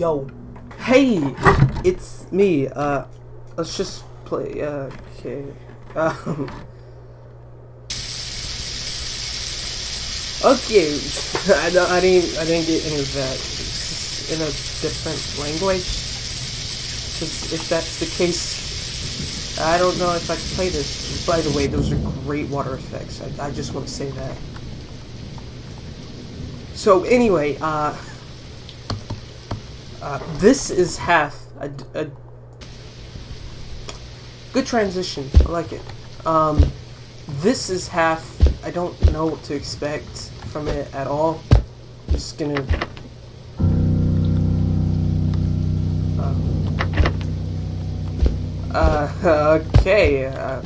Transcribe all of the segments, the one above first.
Yo, hey, it's me. Uh, let's just play. Uh, okay. Um. Okay, I don't. I didn't. I didn't get any of that. In a different language. 'Cause if that's the case, I don't know if I can play this. By the way, those are great water effects. I, I just want to say that. So anyway, uh, uh, this is half a, a good transition. I like it. Um, this is half. I don't know what to expect from it at all. I'm just gonna. Uh, uh okay. Uh,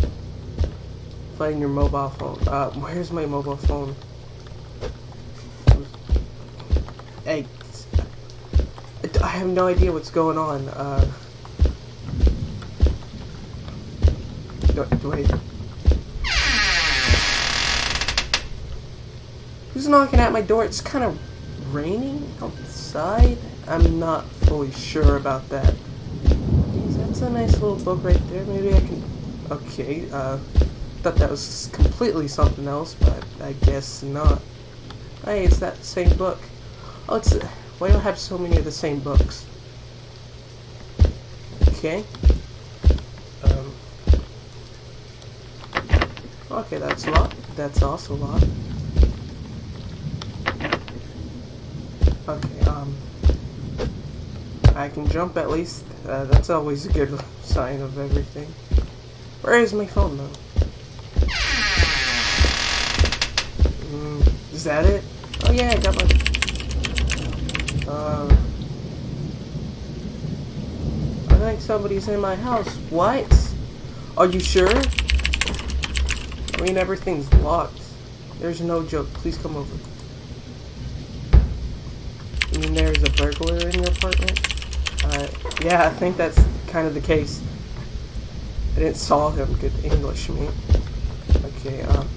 playing your mobile phone. Uh, where's my mobile phone? Hey, I have no idea what's going on. Uh, do, do I? Who's knocking at my door? It's kind of raining outside. I'm not fully sure about that. That's a nice little book right there. Maybe I can. Okay. Uh, thought that was completely something else, but I guess not. Hey, it's that same book. Oh, it's. Why do I have so many of the same books? Okay. Um. Okay, that's a lot. That's also a lot. Okay, um. I can jump at least. Uh, that's always a good sign of everything. Where is my phone, though? Mm, is that it? Oh yeah, I got my... Um, I think somebody's in my house. What? Are you sure? I mean, everything's locked. There's no joke. Please come over. You mean there's a burglar in your apartment? Uh, yeah, I think that's kind of the case. I didn't saw him. Good English, me. Okay, um...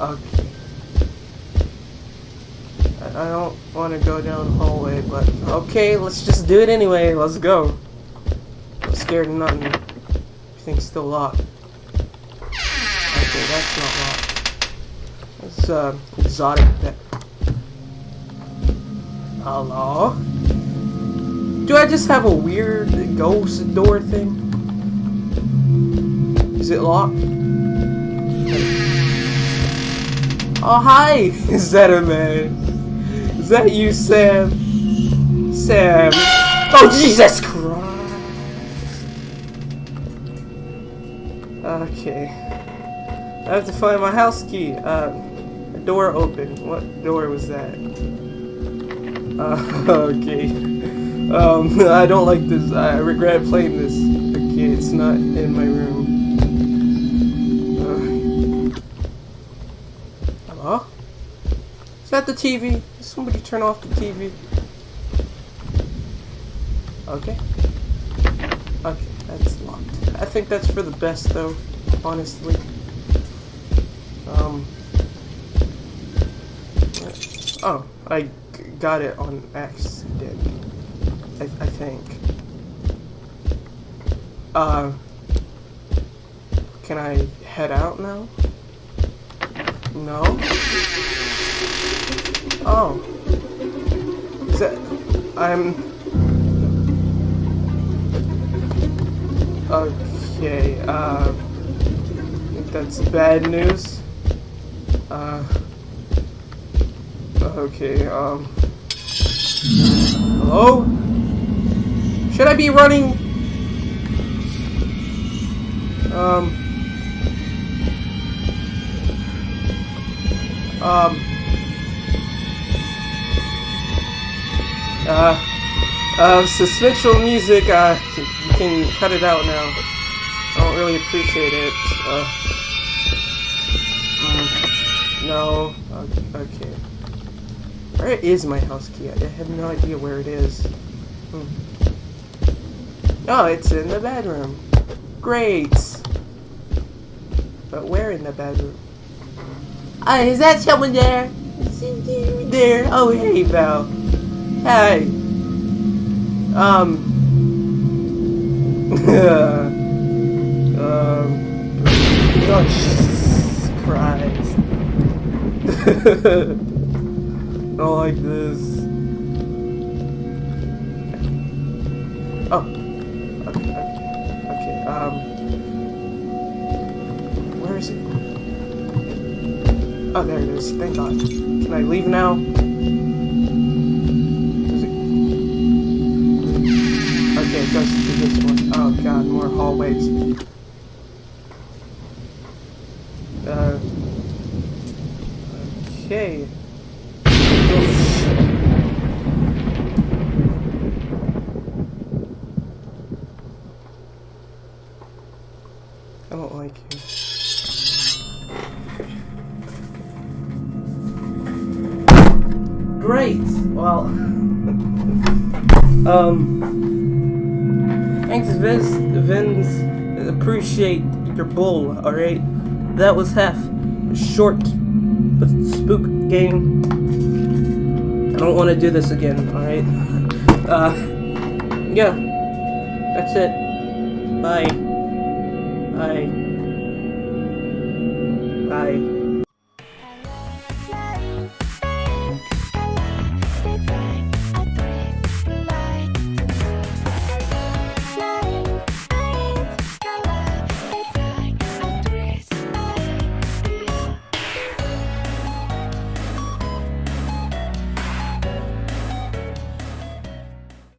Okay. I don't want to go down the hallway, but okay, let's just do it anyway. Let's go. I'm scared of nothing. Everything's still locked. Okay, that's not locked. It's uh, exotic pet. Hello? Do I just have a weird ghost door thing? Is it locked? Oh, hi! Is that a man? Is that you, Sam? Sam. Oh, Jesus Christ! Okay. I have to find my house key. Uh, a door open. What door was that? Uh, okay. Um, I don't like this. I regret playing this. Okay, it's not in my room. Is that the TV? Somebody turn off the TV. Okay. Okay, that's locked. I think that's for the best, though, honestly. Um. Oh, I got it on accident. I, I think. Uh. Can I head out now? No? Oh. Is that... I'm... Okay, uh... That's bad news. Uh... Okay, um... Hello? Should I be running? Um... Um... Uh, uh, suspension music, uh, you can cut it out now. I don't really appreciate it. Uh, mm, no, okay. Where is my house key? I have no idea where it is. Hmm. Oh, it's in the bedroom. Great. But where in the bedroom? Is that someone there? There. Oh, hey, Val. Hey. Um. um. Oh, Jesus Christ. I don't like this. Oh. Okay, okay. Okay, um. Where is it? Oh, there it is. Thank God. Can I leave now? Okay, it goes to this one. Oh God, more hallways. Uh. Okay. I don't like you. Great. Well, um, thanks, Vince. Vince, appreciate your bull. All right, that was half short but spook game. I don't want to do this again. All right. Uh, yeah, that's it. Bye. Bye.